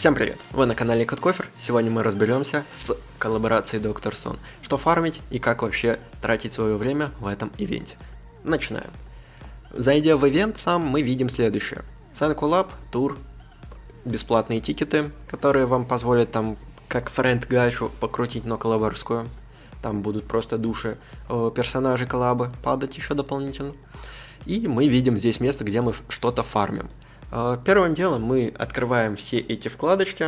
Всем привет! Вы на канале Кофер. Сегодня мы разберемся с коллаборацией Доктор Сон. Что фармить и как вообще тратить свое время в этом ивенте. Начинаем. Зайдя в ивент сам, мы видим следующее. Санкулаб, тур, бесплатные тикеты, которые вам позволят там как френд гачу покрутить, но коллаборскую. Там будут просто души э, персонажей коллабы падать еще дополнительно. И мы видим здесь место, где мы что-то фармим. Э, первым делом мы открываем все эти вкладочки,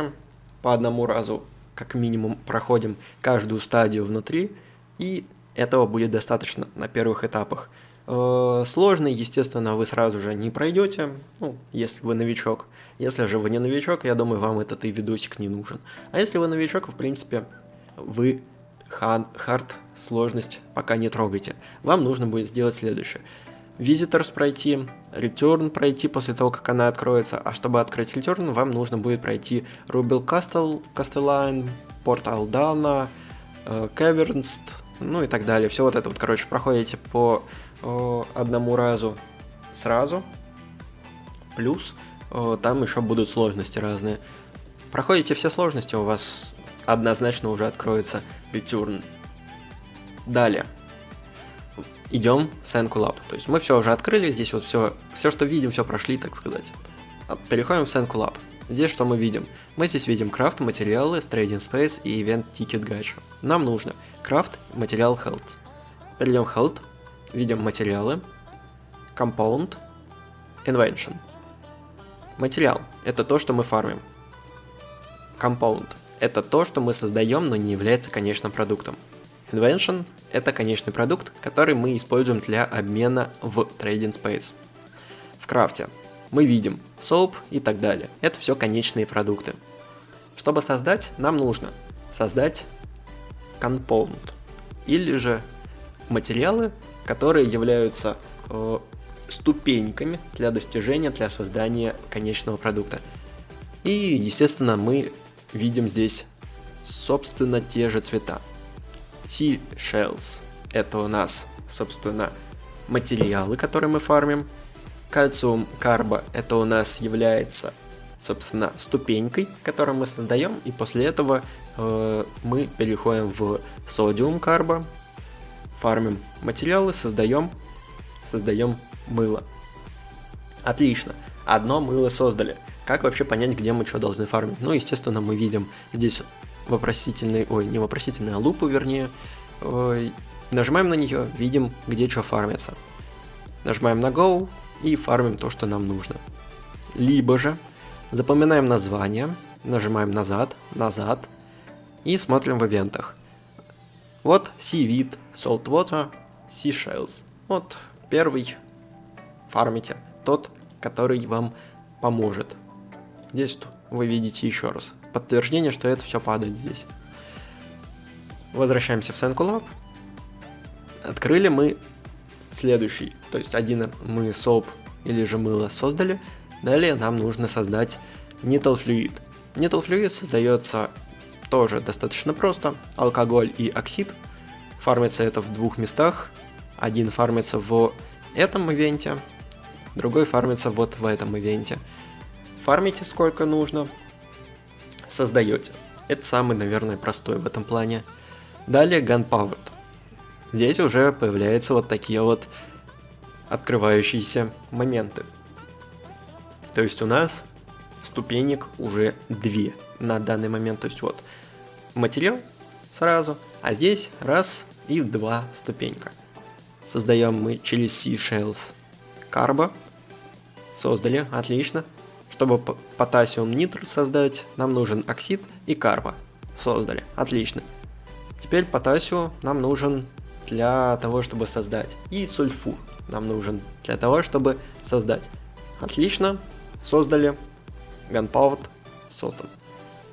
по одному разу как минимум проходим каждую стадию внутри, и этого будет достаточно на первых этапах. Э, сложный, естественно, вы сразу же не пройдете, ну, если вы новичок. Если же вы не новичок, я думаю, вам этот и видосик не нужен. А если вы новичок, в принципе, вы хард сложность пока не трогайте. Вам нужно будет сделать следующее. Visitors пройти, Return пройти после того, как она откроется, а чтобы открыть Return, вам нужно будет пройти Rubel Castle, Castelline, Port Aldana, э, Caverns, ну и так далее. Все вот это вот, короче, проходите по э, одному разу сразу, плюс э, там еще будут сложности разные. Проходите все сложности, у вас однозначно уже откроется Return. Далее идем в Senku Lab. То есть мы все уже открыли, здесь вот все, все, что видим, все прошли, так сказать. Переходим в Senku Lab. Здесь что мы видим? Мы здесь видим крафт, материалы, трейдинг Space и Event Ticket Gacha. Нам нужно крафт, материал, health. Перейдем в health, видим материалы, compound, invention. Материал – это то, что мы фармим. Compound – это то, что мы создаем, но не является, конечно, продуктом. Invention – это конечный продукт, который мы используем для обмена в Trading Space. В крафте мы видим soap и так далее. Это все конечные продукты. Чтобы создать, нам нужно создать compound или же материалы, которые являются э, ступеньками для достижения, для создания конечного продукта. И, естественно, мы видим здесь, собственно, те же цвета. Seashells. Это у нас, собственно, материалы, которые мы фармим. Кальциум карба это у нас является, собственно, ступенькой, которую мы создаем, и после этого э, мы переходим в содиум карба, фармим материалы, создаем, создаем мыло. Отлично, одно мыло создали. Как вообще понять, где мы что должны фармить? Ну, естественно, мы видим здесь вопросительный, ой, не вопросительный, а лупу, вернее. Ой, нажимаем на нее, видим, где что фармится. Нажимаем на Go и фармим то, что нам нужно. Либо же запоминаем название, нажимаем назад, назад и смотрим в ивентах. Вот Seaweed, Saltwater, Seashells. Вот первый фармите, тот, который вам поможет. Здесь вы видите еще раз подтверждение, что это все падает здесь. Возвращаемся в SenkuLab. Открыли мы следующий, то есть один мы соп или же мыло создали. Далее нам нужно создать Needle Fluid. Needle Fluid создается тоже достаточно просто. Алкоголь и оксид. Фармится это в двух местах. Один фармится в этом ивенте, другой фармится вот в этом ивенте. Фармите сколько нужно, создаете. Это самый, наверное, простой в этом плане. Далее Gunpowder. Здесь уже появляются вот такие вот открывающиеся моменты. То есть у нас ступенек уже две на данный момент. То есть вот материал сразу, а здесь раз и два ступенька. Создаем мы через Seashells карбо. Создали, отлично. Чтобы потасиум нитр создать, нам нужен оксид и карба. Создали. Отлично. Теперь потасиум нам нужен для того, чтобы создать. И сульфур нам нужен для того, чтобы создать. Отлично. Создали. Gunpowder создан.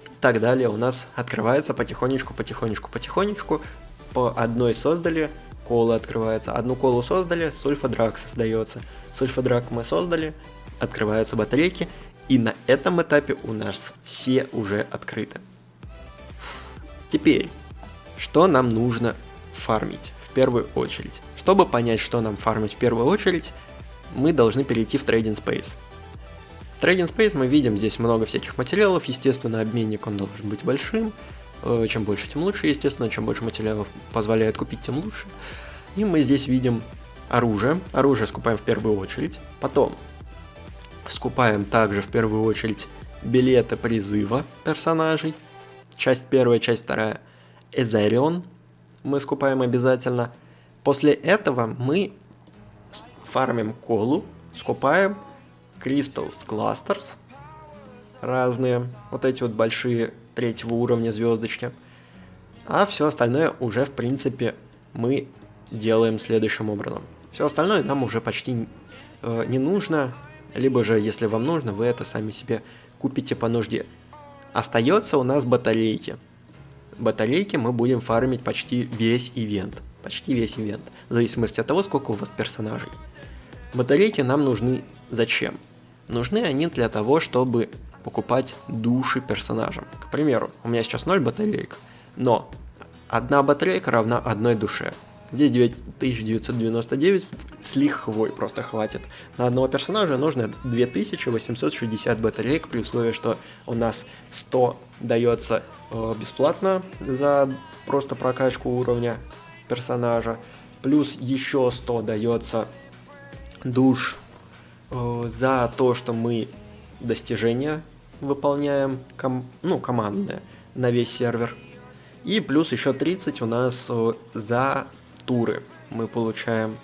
И так далее у нас открывается потихонечку, потихонечку, потихонечку. По одной создали, кола открывается. Одну колу создали, сульфодрак создается. Сульфодрак мы создали, открываются батарейки, и на этом этапе у нас все уже открыты. Теперь, что нам нужно фармить? В первую очередь. Чтобы понять, что нам фармить в первую очередь, мы должны перейти в Trading Space. В Trading Space мы видим здесь много всяких материалов, естественно, обменник он должен быть большим, э, чем больше, тем лучше, естественно, чем больше материалов позволяет купить, тем лучше. И мы здесь видим оружие, оружие скупаем в первую очередь, потом скупаем также в первую очередь билеты призыва персонажей, часть первая, часть вторая, Эзерион мы скупаем обязательно. После этого мы фармим колу, скупаем Crystals Clusters, разные, вот эти вот большие третьего уровня звездочки. А все остальное уже, в принципе, мы делаем следующим образом. Все остальное нам уже почти э, не нужно, либо же, если вам нужно, вы это сами себе купите по нужде. Остается у нас батарейки. Батарейки мы будем фармить почти весь ивент. Почти весь ивент. В зависимости от того, сколько у вас персонажей. Батарейки нам нужны зачем? Нужны они для того, чтобы покупать души персонажам. К примеру, у меня сейчас 0 батареек, но одна батарейка равна одной душе. Здесь 9999 с лихвой просто хватит. На одного персонажа нужно 2860 батареек, при условии, что у нас 100 дается э, бесплатно за просто прокачку уровня персонажа, плюс еще 100 дается душ э, за то, что мы достижения выполняем, ком ну, командные, на весь сервер. И плюс еще 30 у нас э, за туры мы получаем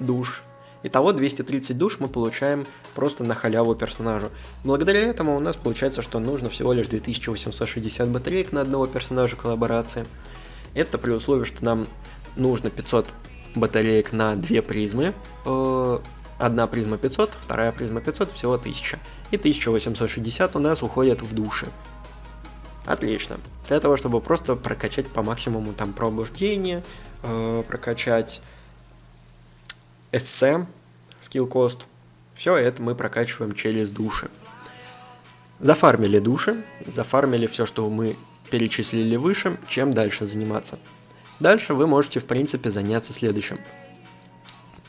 душ. Итого 230 душ мы получаем просто на халяву персонажу. Благодаря этому у нас получается, что нужно всего лишь 2860 батареек на одного персонажа коллаборации. Это при условии, что нам нужно 500 батареек на две призмы. Э, одна призма 500, вторая призма 500, всего 1000. И 1860 у нас уходит в души. Отлично. Для того, чтобы просто прокачать по максимуму там пробуждение, э, прокачать SC, skill cost. Все это мы прокачиваем через души. Зафармили души, зафармили все, что мы перечислили выше, чем дальше заниматься. Дальше вы можете, в принципе, заняться следующим.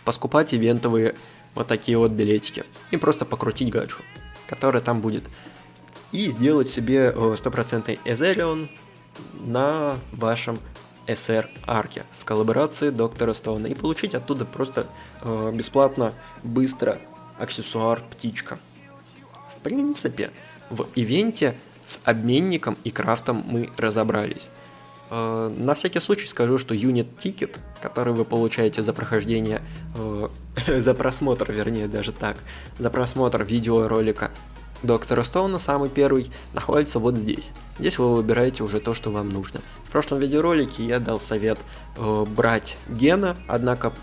Поскупать ивентовые вот такие вот билетики и просто покрутить гаджу, который там будет. И сделать себе э, стопроцентный Эзерион на вашем SR арке с коллаборацией Доктора Стоуна и получить оттуда просто э, бесплатно, быстро аксессуар птичка. В принципе, в ивенте с обменником и крафтом мы разобрались. Э, на всякий случай скажу, что юнит тикет, который вы получаете за прохождение, э, за просмотр, вернее даже так, за просмотр видеоролика доктора Стоуна, самый первый, находится вот здесь. Здесь вы выбираете уже то, что вам нужно. В прошлом видеоролике я дал совет э, брать гена, однако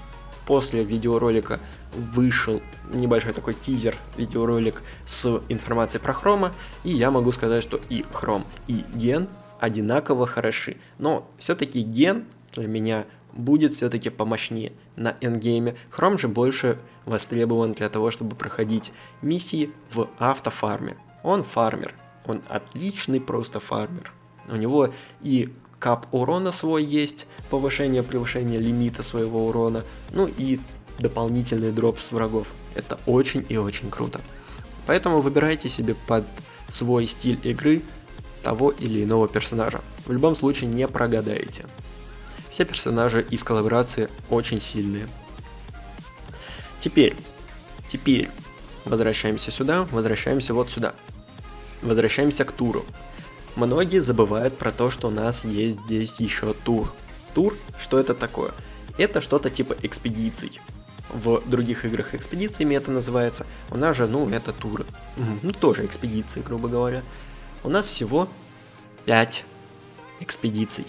после видеоролика вышел небольшой такой тизер видеоролик с информацией про хрома, и я могу сказать, что и хром, и ген одинаково хороши. Но все-таки ген для меня будет все-таки помощнее на эндгейме. Chrome же больше востребован для того, чтобы проходить миссии в автофарме. Он фармер, он отличный просто фармер. У него и кап урона свой есть, повышение, превышение лимита своего урона, ну и дополнительный дроп с врагов. Это очень и очень круто. Поэтому выбирайте себе под свой стиль игры того или иного персонажа. В любом случае не прогадаете. Все персонажи из коллаборации очень сильные. Теперь, теперь возвращаемся сюда, возвращаемся вот сюда. Возвращаемся к туру. Многие забывают про то, что у нас есть здесь еще тур. Тур, что это такое? Это что-то типа экспедиций. В других играх экспедициями это называется. У нас же, ну, это туры. Ну, тоже экспедиции, грубо говоря. У нас всего 5 экспедиций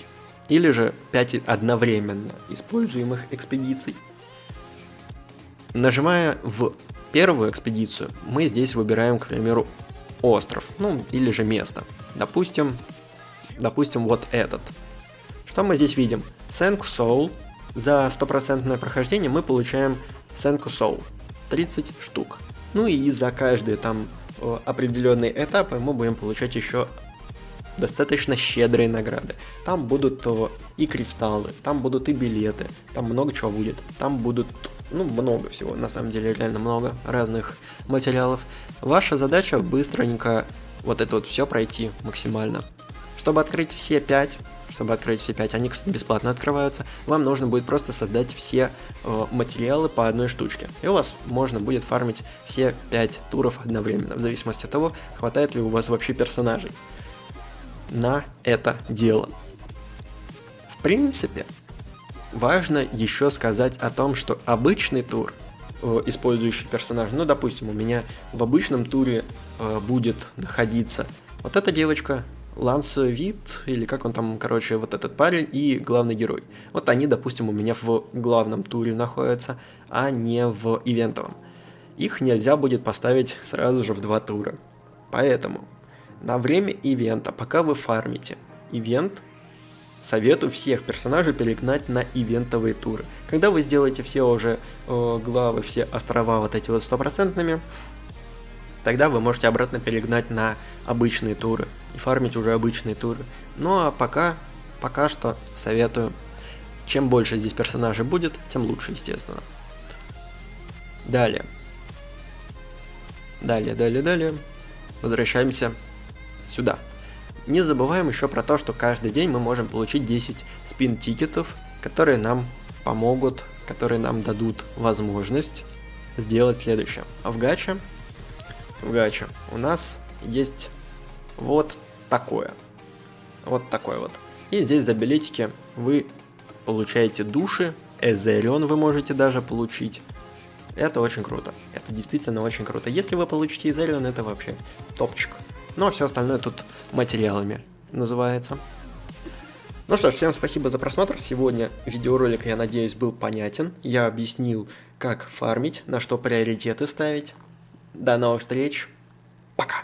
или же 5 одновременно используемых экспедиций. Нажимая в первую экспедицию, мы здесь выбираем, к примеру, остров, ну или же место. Допустим, допустим вот этот. Что мы здесь видим? Senku Soul. За стопроцентное прохождение мы получаем Senku Soul. 30 штук. Ну и за каждые там определенные этапы мы будем получать еще достаточно щедрые награды. Там будут то и кристаллы, там будут и билеты, там много чего будет. Там будут, ну, много всего, на самом деле реально много разных материалов. Ваша задача быстренько вот это вот все пройти максимально. Чтобы открыть все 5, чтобы открыть все 5, они, кстати, бесплатно открываются, вам нужно будет просто создать все э, материалы по одной штучке. И у вас можно будет фармить все 5 туров одновременно, в зависимости от того, хватает ли у вас вообще персонажей на это дело. В принципе, важно еще сказать о том, что обычный тур, э, использующий персонаж, ну, допустим, у меня в обычном туре э, будет находиться вот эта девочка, Ланс Вит, или как он там, короче, вот этот парень и главный герой. Вот они, допустим, у меня в главном туре находятся, а не в ивентовом. Их нельзя будет поставить сразу же в два тура. Поэтому на время ивента, пока вы фармите ивент, советую всех персонажей перегнать на ивентовые туры. Когда вы сделаете все уже э, главы, все острова вот эти вот стопроцентными, тогда вы можете обратно перегнать на обычные туры и фармить уже обычные туры. Ну а пока, пока что советую, чем больше здесь персонажей будет, тем лучше, естественно. Далее. Далее, далее, далее. Возвращаемся сюда. Не забываем еще про то, что каждый день мы можем получить 10 спин-тикетов, которые нам помогут, которые нам дадут возможность сделать следующее. В гаче, в гаче у нас есть вот такое. Вот такое вот. И здесь за билетики вы получаете души, Эзерион вы можете даже получить. Это очень круто. Это действительно очень круто. Если вы получите Эзерион, это вообще топчик. Ну а все остальное тут материалами называется. Ну что ж, всем спасибо за просмотр. Сегодня видеоролик, я надеюсь, был понятен. Я объяснил, как фармить, на что приоритеты ставить. До новых встреч. Пока.